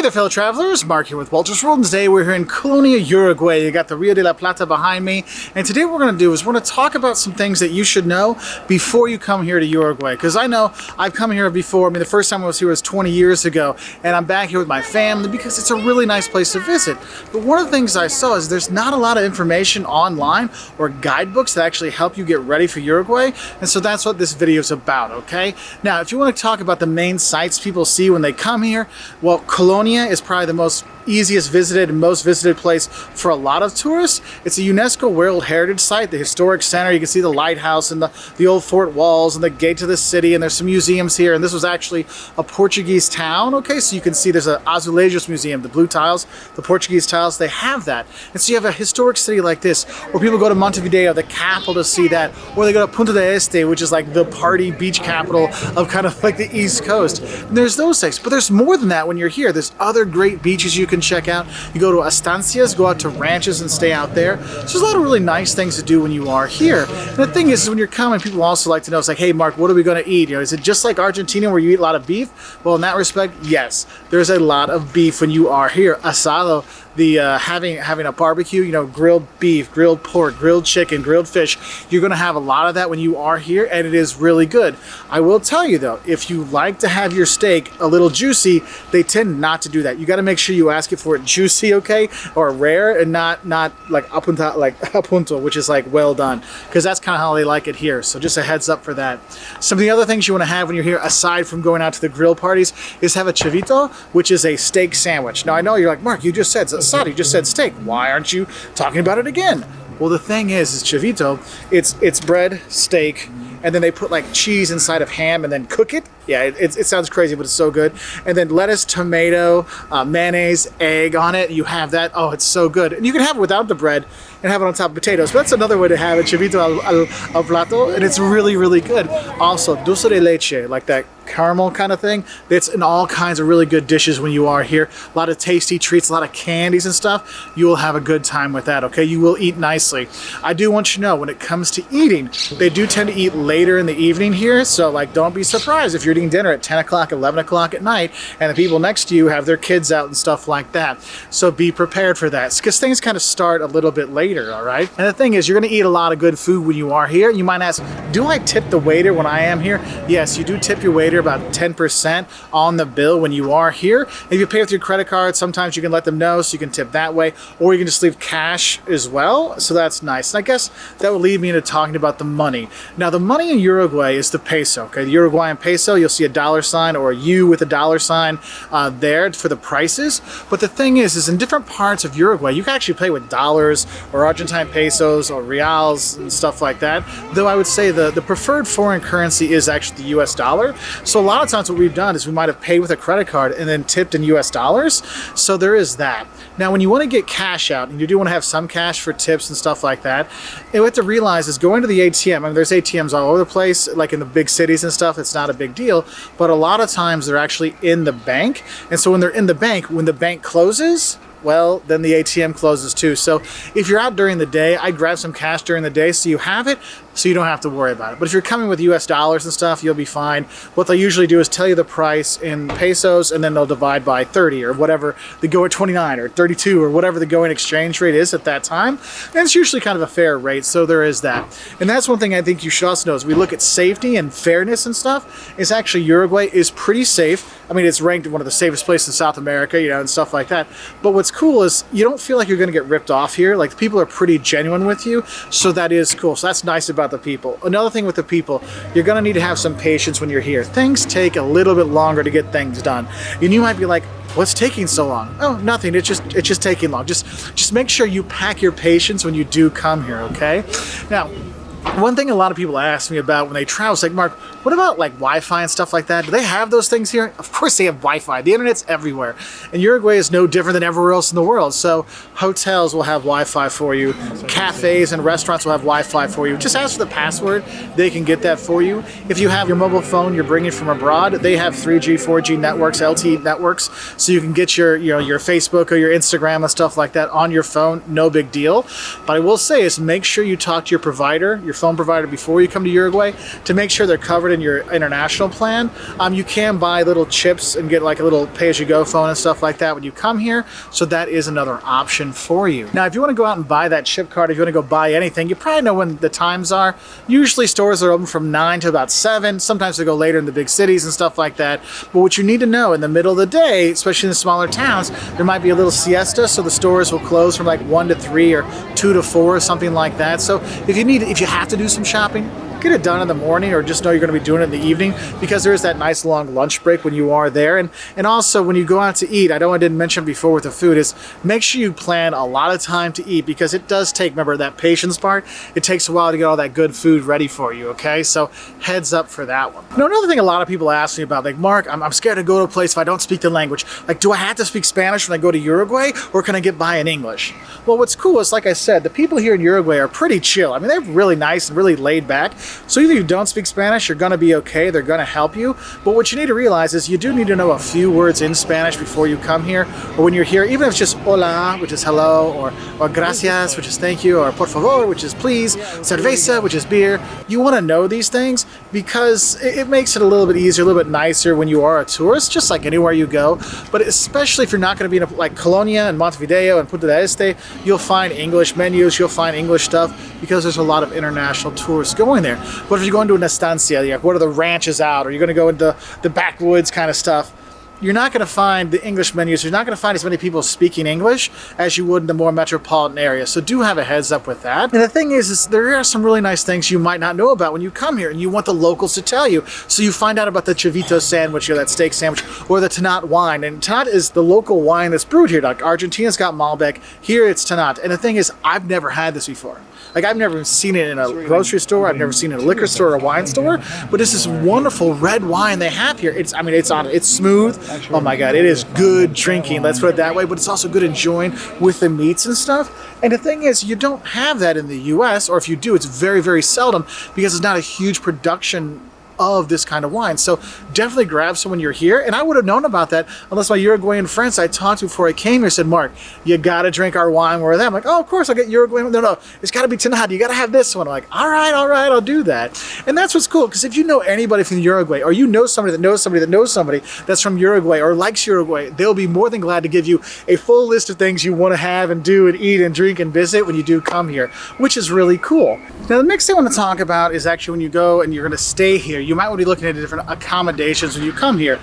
Hey there fellow travelers, Mark here with Walter's World and today we're here in Colonia, Uruguay. You got the Rio de la Plata behind me and today what we're going to do is we're going to talk about some things that you should know before you come here to Uruguay because I know I've come here before, I mean the first time I was here was 20 years ago and I'm back here with my family because it's a really nice place to visit. But one of the things I saw is there's not a lot of information online or guidebooks that actually help you get ready for Uruguay and so that's what this video is about, okay? Now if you want to talk about the main sites people see when they come here, well Colonia Is probably the most easiest visited and most visited place for a lot of tourists. It's a UNESCO World Heritage Site, the historic center. You can see the lighthouse and the, the old fort walls and the gate to the city and there's some museums here. And this was actually a Portuguese town, okay? So you can see there's an Azulejos Museum, the blue tiles, the Portuguese tiles, they have that. And so you have a historic city like this where people go to Montevideo, the capital to see that, or they go to Punta del Este, which is like the party beach capital of kind of like the East Coast. And there's those things, but there's more than that when you're here. There's other great beaches you can check out. You go to estancias, go out to ranches and stay out there. So there's a lot of really nice things to do when you are here. And the thing is, is when you're coming, people also like to know, it's like, hey, Mark, what are we going to eat? You know, is it just like Argentina where you eat a lot of beef? Well, in that respect, yes, there's a lot of beef when you are here. Asado the uh, having having a barbecue, you know, grilled beef, grilled pork, grilled chicken, grilled fish. You're going to have a lot of that when you are here, and it is really good. I will tell you though, if you like to have your steak a little juicy, they tend not to do that. You got to make sure you ask it for it juicy, okay, or rare, and not not like apunta like apunto, which is like well done, because that's kind of how they like it here. So just a heads up for that. Some of the other things you want to have when you're here, aside from going out to the grill parties, is have a chivito, which is a steak sandwich. Now I know you're like Mark, you just said asado, you just said steak. Why aren't you talking about it again? Well, the thing is, is chivito, it's, it's bread, steak, and then they put like cheese inside of ham and then cook it. Yeah, it, it, sounds crazy, but it's so good. And then lettuce, tomato, uh, mayonnaise, egg on it. You have that. Oh, it's so good. And you can have it without the bread and have it on top of potatoes. But that's another way to have it, chivito al, al, al plato, and it's really, really good. Also, dulce de leche, like that caramel kind of thing. It's in all kinds of really good dishes when you are here. A lot of tasty treats, a lot of candies and stuff. You will have a good time with that, okay? You will eat nicely. I do want you to know, when it comes to eating, they do tend to eat later in the evening here, so like don't be surprised if you're eating dinner at 10 o'clock, 11 o'clock at night, and the people next to you have their kids out and stuff like that. So be prepared for that, because things kind of start a little bit later, all right? And the thing is, you're gonna eat a lot of good food when you are here. You might ask, do I tip the waiter when I am here? Yes, you do tip your waiter about 10% on the bill when you are here. If you pay with your credit card, sometimes you can let them know so you can tip that way, or you can just leave cash as well. So that's nice. And I guess that would lead me into talking about the money. Now the money in Uruguay is the peso, okay? The Uruguayan peso, you'll see a dollar sign or a U with a dollar sign uh, there for the prices. But the thing is, is in different parts of Uruguay, you can actually pay with dollars or Argentine pesos or reals and stuff like that. Though I would say the, the preferred foreign currency is actually the US dollar. So a lot of times what we've done is we might have paid with a credit card and then tipped in US dollars. So there is that. Now, when you want to get cash out, and you do want to have some cash for tips and stuff like that, what you have to realize is going to the ATM, I mean, there's ATMs all over the place, like in the big cities and stuff, it's not a big deal, but a lot of times they're actually in the bank. And so when they're in the bank, when the bank closes, well, then the ATM closes too. So if you're out during the day, I grab some cash during the day so you have it so you don't have to worry about it. But if you're coming with US dollars and stuff, you'll be fine. What they'll usually do is tell you the price in pesos and then they'll divide by 30 or whatever the go at 29 or 32 or whatever the going exchange rate is at that time. And it's usually kind of a fair rate, so there is that. And that's one thing I think you should also know as we look at safety and fairness and stuff, is actually Uruguay is pretty safe. I mean, it's ranked one of the safest places in South America, you know, and stuff like that. But what's cool is you don't feel like you're going to get ripped off here. Like people are pretty genuine with you, so that is cool. So that's nice about about the people. Another thing with the people, you're gonna need to have some patience when you're here. Things take a little bit longer to get things done. And you might be like, what's taking so long? Oh, nothing, it's just, it's just taking long. Just, just make sure you pack your patience when you do come here, okay? Now, one thing a lot of people ask me about when they travel is like, Mark, what about like Wi-Fi and stuff like that? Do they have those things here? Of course they have Wi-Fi. The internet's everywhere. And Uruguay is no different than everywhere else in the world. So hotels will have Wi-Fi for you. Cafes and restaurants will have Wi-Fi for you. Just ask for the password. They can get that for you. If you have your mobile phone you're bringing from abroad, they have 3G, 4G networks, LTE networks. So you can get your, you know, your Facebook or your Instagram and stuff like that on your phone. No big deal. But I will say is make sure you talk to your provider, your phone provider before you come to Uruguay to make sure they're covered covered in your international plan. Um, you can buy little chips and get like a little pay-as-you-go phone and stuff like that when you come here. So that is another option for you. Now, if you want to go out and buy that chip card, if you want to go buy anything, you probably know when the times are. Usually stores are open from 9 to about 7. Sometimes they go later in the big cities and stuff like that. But what you need to know in the middle of the day, especially in the smaller towns, there might be a little siesta, so the stores will close from like 1 to 3 or 2 to 4 or something like that. So if you need, if you have to do some shopping, get it done in the morning or just know you're going to be doing it in the evening because there is that nice long lunch break when you are there. And, and also when you go out to eat, I know I didn't mention before with the food is make sure you plan a lot of time to eat because it does take, remember that patience part, it takes a while to get all that good food ready for you, okay? So heads up for that one. Now another thing a lot of people ask me about, like, Mark, I'm, I'm scared to go to a place if I don't speak the language. Like, do I have to speak Spanish when I go to Uruguay or can I get by in English? Well, what's cool is, like I said, the people here in Uruguay are pretty chill. I mean, they're really nice and really laid back. So either you don't speak Spanish, you're gonna be okay, they're gonna help you. But what you need to realize is you do need to know a few words in Spanish before you come here, or when you're here, even if it's just hola, which is hello, or, or gracias, which is thank you, or por favor, which is please, cerveza, which is beer. You wanna know these things because it, it makes it a little bit easier, a little bit nicer when you are a tourist, just like anywhere you go. But especially if you're not gonna be in a, like Colonia and Montevideo and Punta del Este, you'll find English menus, you'll find English stuff because there's a lot of international tourists going there. But if you're going to an estancia, like what are the ranches out, or you're going to go into the backwoods kind of stuff, you're not going to find the English menus. You're not going to find as many people speaking English as you would in the more metropolitan area. So do have a heads up with that. And the thing is, is there are some really nice things you might not know about when you come here and you want the locals to tell you. So you find out about the Chivito sandwich or that steak sandwich or the Tannat wine. And Tannat is the local wine that's brewed here. Like Argentina's got Malbec. Here it's Tannat. And the thing is, I've never had this before. Like I've never seen it in a grocery store. I've never seen it in a liquor store or a wine store. But it's this wonderful red wine they have here. It's I mean it's on it's smooth. Oh my god, it is good drinking. Let's put it that way. But it's also good enjoying with the meats and stuff. And the thing is, you don't have that in the U.S. Or if you do, it's very very seldom because it's not a huge production of this kind of wine. So definitely grab some when you're here. And I would have known about that unless my Uruguayan friends I talked to before I came here said, Mark, you got to drink our wine. Where they? I'm like, oh, of course I'll get Uruguayan. No, no, it's got to be Tannat. You got to have this one. I'm like, all right, all right, I'll do that. And that's what's cool because if you know anybody from Uruguay or you know somebody that knows somebody that knows somebody that's from Uruguay or likes Uruguay, they'll be more than glad to give you a full list of things you want to have and do and eat and drink and visit when you do come here, which is really cool. Now, the next thing I want to talk about is actually when you go and you're going to stay here, you might want to be looking at different accommodations when you come here.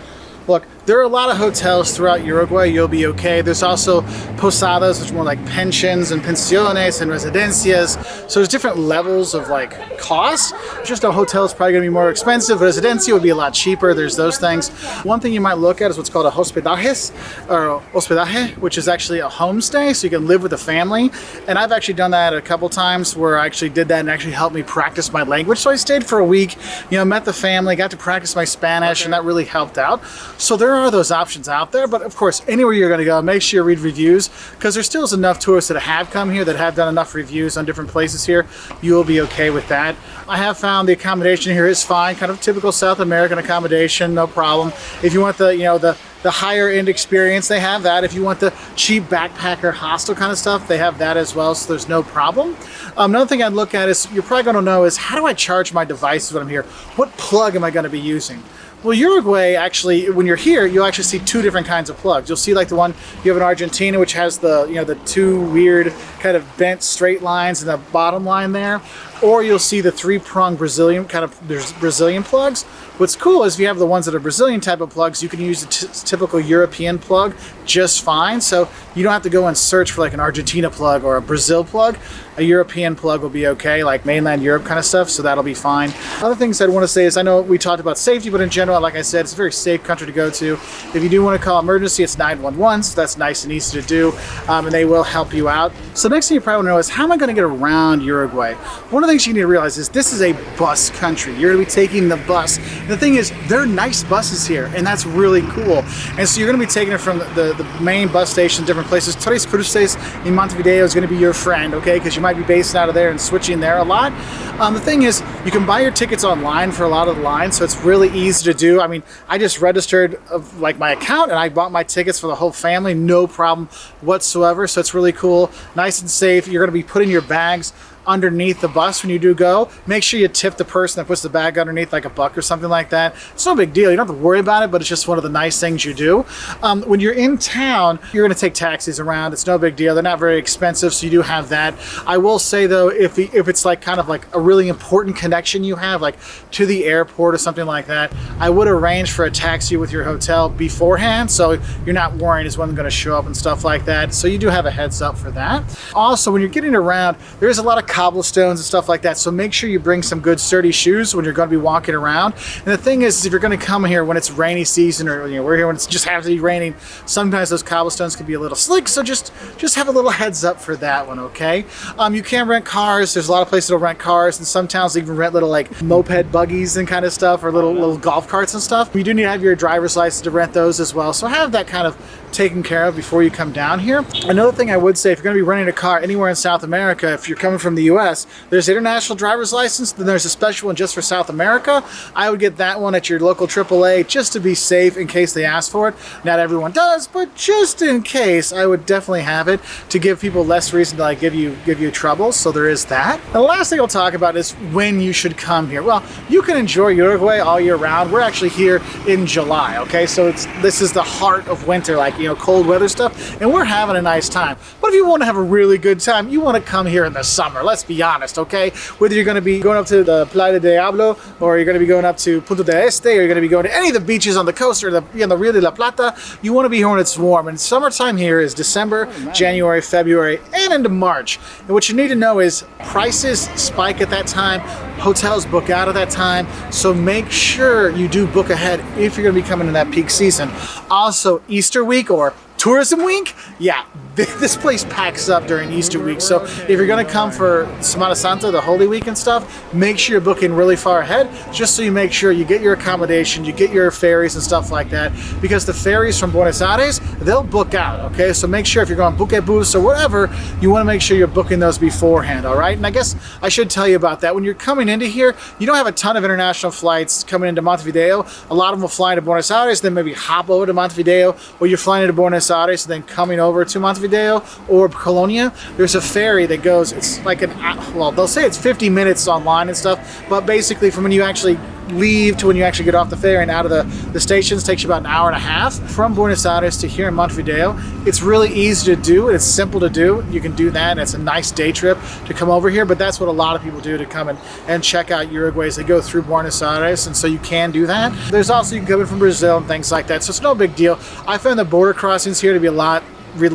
Look, there are a lot of hotels throughout Uruguay. You'll be okay. There's also posadas, which are more like pensions and pensiones and residencias. So there's different levels of like cost. Just a hotel is probably going to be more expensive. Residencia would be a lot cheaper. There's those things. One thing you might look at is what's called a hospedajes or hospedaje, which is actually a homestay. So you can live with a family. And I've actually done that a couple times where I actually did that and actually helped me practice my language. So I stayed for a week, you know, met the family, got to practice my Spanish, okay. and that really helped out. So there are those options out there, but of course, anywhere you're to go, make sure you read reviews because there still is enough tourists that have come here that have done enough reviews on different places here. You will be okay with that. I have found the accommodation here is fine, kind of typical South American accommodation, no problem. If you want the, you know, the the higher end experience, they have that. If you want the cheap backpacker hostel kind of stuff, they have that as well, so there's no problem. Um, another thing I'd look at is, you're probably gonna know is, how do I charge my devices when I'm here? What plug am I gonna be using? Well, Uruguay, actually, when you're here, you'll actually see two different kinds of plugs. You'll see like the one you have in Argentina, which has the, you know, the two weird kind of bent straight lines and the bottom line there. Or you'll see the three-prong Brazilian kind of Brazilian plugs. What's cool is if you have the ones that are Brazilian type of plugs, you can use the typical European plug just fine. So you don't have to go and search for like an Argentina plug or a Brazil plug a European plug will be okay, like mainland Europe kind of stuff, so that'll be fine. Other things I'd want to say is I know we talked about safety, but in general, like I said, it's a very safe country to go to. If you do want to call emergency, it's 911, so that's nice and easy to do, um, and they will help you out. So the next thing you probably want to know is how am I going to get around Uruguay? One the things you need to realize is this is a bus country. You're going to be taking the bus. The thing is, there are nice buses here, and that's really cool. And so you're going to be taking it from the, the, the main bus station, different places. Tres Cruces in Montevideo is going to be your friend, okay? Because you might be based out of there and switching there a lot. Um, the thing is, you can buy your tickets online for a lot of the lines, so it's really easy to do. I mean, I just registered of, like my account and I bought my tickets for the whole family, no problem whatsoever. So it's really cool, nice and safe. You're going to be putting your bags underneath the bus when you do go. Make sure you tip the person that puts the bag underneath like a buck or something like that. It's no big deal. You don't have to worry about it, but it's just one of the nice things you do. Um, when you're in town, you're going to take taxis around. It's no big deal. They're not very expensive, so you do have that. I will say though, if if it's like kind of like a really important connection you have, like to the airport or something like that, I would arrange for a taxi with your hotel beforehand, so you're not worrying is when going to show up and stuff like that. So you do have a heads up for that. Also, when you're getting around, there's a lot of cobblestones and stuff like that, so make sure you bring some good sturdy shoes when you're going to be walking around. And the thing is, if you're going to come here when it's rainy season or you know we're here when it's just happens to be raining, sometimes those cobblestones can be a little slick. So just just have a little heads up for that one, okay? Um, you can rent cars. There's a lot of places that'll rent cars, and some towns even rent little like moped buggies and kind of stuff, or little little golf carts and stuff. You do need to have your driver's license to rent those as well. So have that kind of taken care of before you come down here. Another thing I would say, if you're going to be renting a car anywhere in South America, if you're coming from the US, there's international driver's license, then there's a special one just for South America. I would get that one at your local AAA just to be safe in case they ask for it. Not everyone does, but just in case, I would definitely have it to give people less reason to like give you give you trouble. So there is that. The last thing I'll talk about is when you should come here. Well, you can enjoy Uruguay all year round. We're actually here in July, okay? So it's this is the heart of winter, like you know, cold weather stuff, and we're having a nice time. But if you want to have a really good time, you want to come here in the summer. Let's be honest, okay? Whether you're going to be going up to the Playa de Diablo, or you're going to be going up to Punta del Este, or you're going to be going to any of the beaches on the coast, or the, you know, the Rio de la Plata, you want to be here when it's warm. And summertime here is December, oh, January, February, and into March. And what you need to know is prices spike at that time, hotels book out at that time, so make sure you do book ahead if you're going to be coming in that peak season. Also, Easter week or tourism week, yeah, this place packs up during Easter week. So if you're gonna come for Semana Santa, the Holy Week and stuff, make sure you're booking really far ahead, just so you make sure you get your accommodation, you get your ferries and stuff like that, because the ferries from Buenos Aires, they'll book out, okay? So make sure if you're going Buquebus or whatever, you wanna make sure you're booking those beforehand, all right? And I guess I should tell you about that. When you're coming into here, you don't have a ton of international flights coming into Montevideo. A lot of them will fly into Buenos Aires, then maybe hop over to Montevideo, or you're flying into Buenos Aires and then coming over to Montevideo or Colonia, there's a ferry that goes, it's like an, well, they'll say it's 50 minutes online and stuff, but basically from when you actually leave to when you actually get off the ferry and out of the, the stations takes you about an hour and a half from Buenos Aires to here in Montevideo. It's really easy to do. It's simple to do. You can do that and it's a nice day trip to come over here, but that's what a lot of people do to come and, and check out Uruguay as they go through Buenos Aires and so you can do that. There's also, you can come in from Brazil and things like that, so it's no big deal. I found the border crossings here to be a lot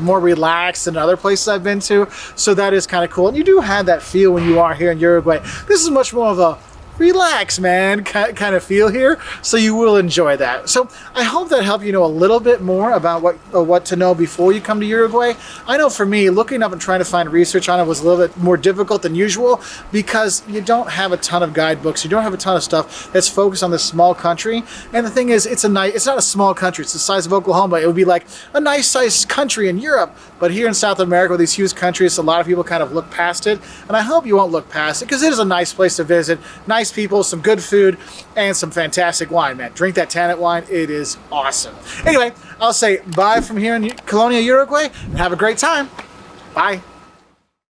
more relaxed than other places I've been to. So that is kind of cool. And you do have that feel when you are here in Uruguay. This is much more of a relax, man, kind of feel here. So you will enjoy that. So I hope that helped you know a little bit more about what uh, what to know before you come to Uruguay. I know for me, looking up and trying to find research on it was a little bit more difficult than usual because you don't have a ton of guidebooks. You don't have a ton of stuff that's focused on this small country. And the thing is, it's a nice, it's not a small country. It's the size of Oklahoma. It would be like a nice sized country in Europe. But here in South America with these huge countries, a lot of people kind of look past it. And I hope you won't look past it because it is a nice place to visit. Nice nice people, some good food, and some fantastic wine, man. Drink that Tannat wine. It is awesome. Anyway, I'll say bye from here in Colonia, Uruguay, and have a great time. Bye.